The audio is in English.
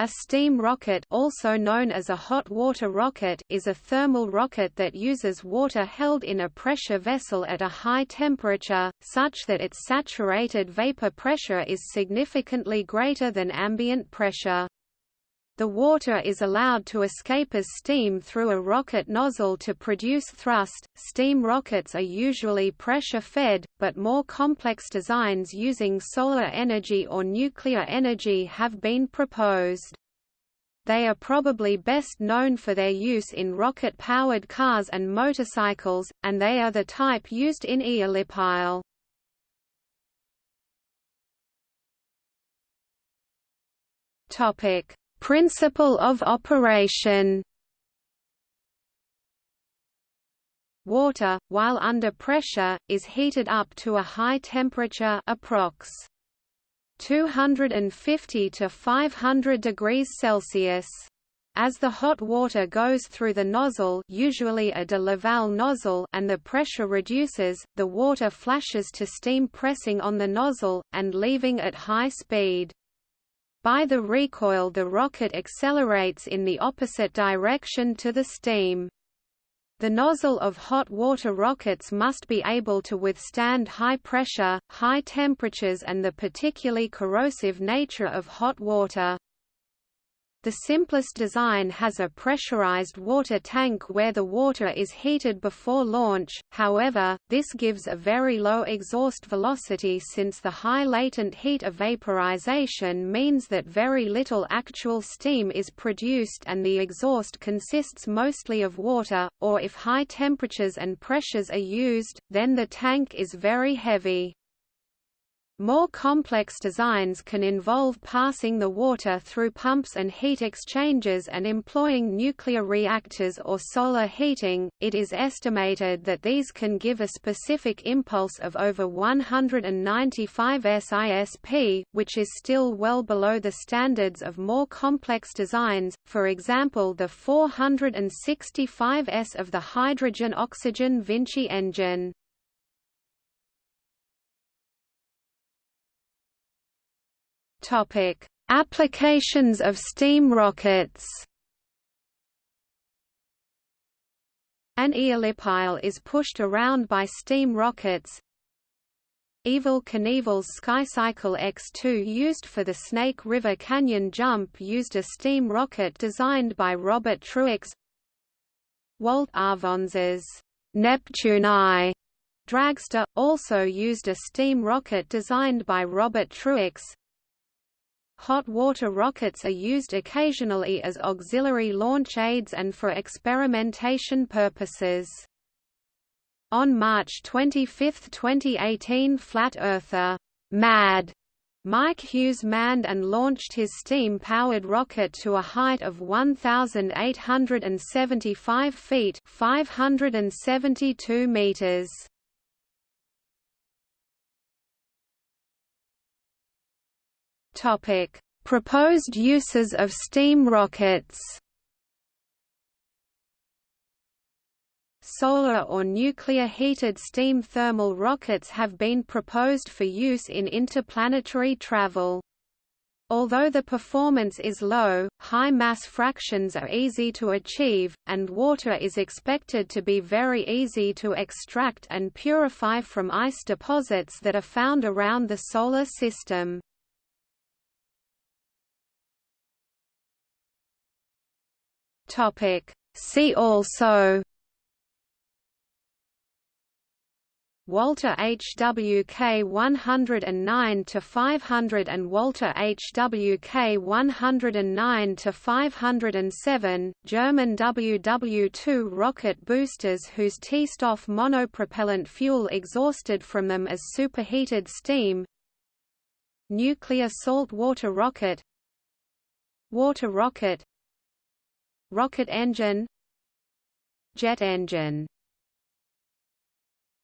A steam rocket also known as a hot water rocket is a thermal rocket that uses water held in a pressure vessel at a high temperature, such that its saturated vapor pressure is significantly greater than ambient pressure. The water is allowed to escape as steam through a rocket nozzle to produce thrust. Steam rockets are usually pressure fed, but more complex designs using solar energy or nuclear energy have been proposed. They are probably best known for their use in rocket-powered cars and motorcycles, and they are the type used in eolipile. Topic: Principle of operation Water, while under pressure, is heated up to a high temperature approx. 250 to 500 degrees Celsius. As the hot water goes through the nozzle usually a de Laval nozzle and the pressure reduces, the water flashes to steam pressing on the nozzle, and leaving at high speed. By the recoil the rocket accelerates in the opposite direction to the steam. The nozzle of hot water rockets must be able to withstand high pressure, high temperatures and the particularly corrosive nature of hot water. The simplest design has a pressurized water tank where the water is heated before launch, however, this gives a very low exhaust velocity since the high latent heat of vaporization means that very little actual steam is produced and the exhaust consists mostly of water, or if high temperatures and pressures are used, then the tank is very heavy. More complex designs can involve passing the water through pumps and heat exchangers and employing nuclear reactors or solar heating. It is estimated that these can give a specific impulse of over 195 SISP, which is still well below the standards of more complex designs, for example the 465 S of the hydrogen-oxygen Vinci engine. Topic: Applications of steam rockets. An eolipile is pushed around by steam rockets. Evel Knievel's SkyCycle X2 used for the Snake River Canyon jump used a steam rocket designed by Robert Truax. Walt Arfons's Neptune I dragster, also used a steam rocket designed by Robert Truax. Hot water rockets are used occasionally as auxiliary launch aids and for experimentation purposes. On March 25, 2018 Flat Earther MAD Mike Hughes manned and launched his steam-powered rocket to a height of 1,875 feet 572 meters. Topic: Proposed uses of steam rockets. Solar or nuclear-heated steam thermal rockets have been proposed for use in interplanetary travel. Although the performance is low, high mass fractions are easy to achieve, and water is expected to be very easy to extract and purify from ice deposits that are found around the Solar System. Topic. See also Walter HWK 109 to 500 and Walter HWK 109 to 507 German WW2 rocket boosters whose T-Stoff monopropellant fuel exhausted from them as superheated steam. Nuclear salt water rocket. Water rocket rocket engine. Jet engine